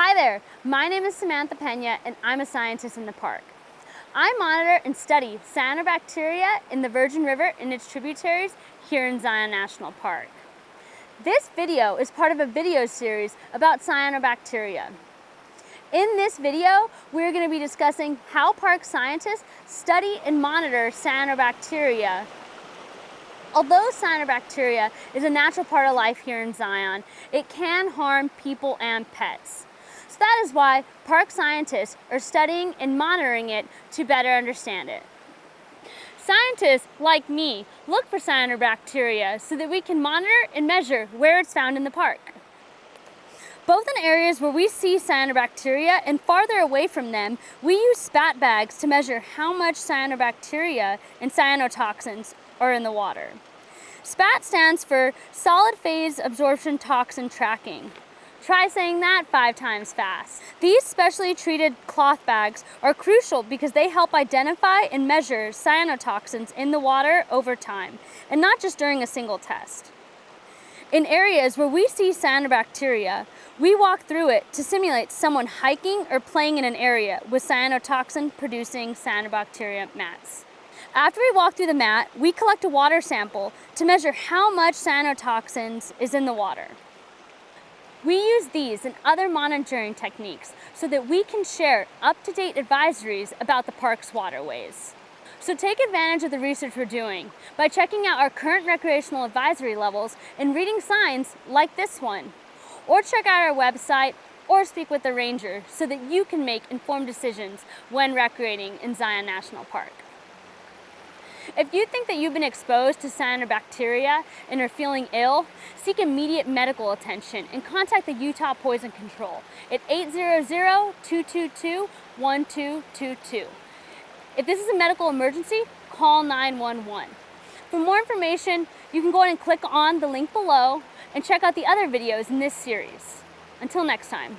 Hi there, my name is Samantha Pena and I'm a scientist in the park. I monitor and study cyanobacteria in the Virgin River and its tributaries here in Zion National Park. This video is part of a video series about cyanobacteria. In this video, we're going to be discussing how park scientists study and monitor cyanobacteria. Although cyanobacteria is a natural part of life here in Zion, it can harm people and pets. So that is why park scientists are studying and monitoring it to better understand it. Scientists, like me, look for cyanobacteria so that we can monitor and measure where it's found in the park. Both in areas where we see cyanobacteria and farther away from them, we use spat bags to measure how much cyanobacteria and cyanotoxins are in the water. SPAT stands for Solid Phase Absorption Toxin Tracking. Try saying that five times fast. These specially treated cloth bags are crucial because they help identify and measure cyanotoxins in the water over time, and not just during a single test. In areas where we see cyanobacteria, we walk through it to simulate someone hiking or playing in an area with cyanotoxin producing cyanobacteria mats. After we walk through the mat, we collect a water sample to measure how much cyanotoxins is in the water. We use these and other monitoring techniques so that we can share up-to-date advisories about the park's waterways. So take advantage of the research we're doing by checking out our current recreational advisory levels and reading signs like this one. Or check out our website or speak with the ranger so that you can make informed decisions when recreating in Zion National Park. If you think that you've been exposed to cyanobacteria and are feeling ill, seek immediate medical attention and contact the Utah Poison Control at 800-222-1222. If this is a medical emergency, call 911. For more information, you can go ahead and click on the link below and check out the other videos in this series. Until next time.